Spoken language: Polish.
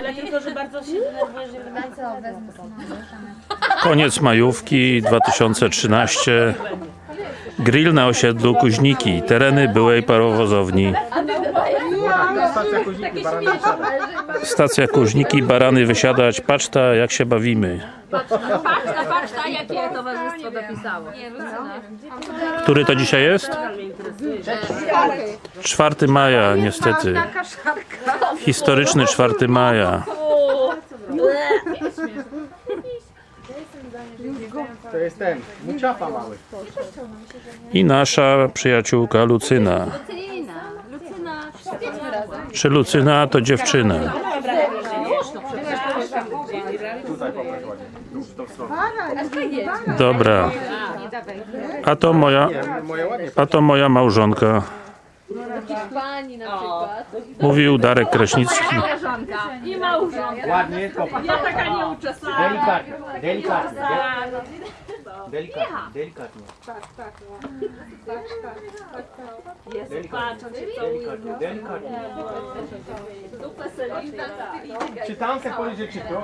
Tyle tylko, że bardzo się denerwujesz, że wydaje Co, wezmę sobie. Koniec majówki 2013. Grill na osiedlu Kuźniki, tereny byłej parowozowni. Stacja Kuźniki, Barany Wysiada. Stacja Kuźniki, barany wysiadać, paczta, jak się bawimy. Patrz, patrz, jakie towarzystwo dopisało. Który to dzisiaj jest? 4 maja, niestety. Historyczny 4 maja. To jest ten, muciapa mały. I nasza przyjaciółka Lucyna. Lucyna, Czy Lucyna to dziewczyna? Dobra. A to moja, a to moja małżonka. Pani na przykład. Mówił Darek Kraśnicki. i małżonka. Ładnie, popatrz. Ja taka nieuczesana. Delikatnie, delikatnie. de- Delikatnie, delikatnie. Jest, Delikatnie, patrz, on się całuje. delikatnie, delikatnie. Czy tam se powiedzieć, czy to?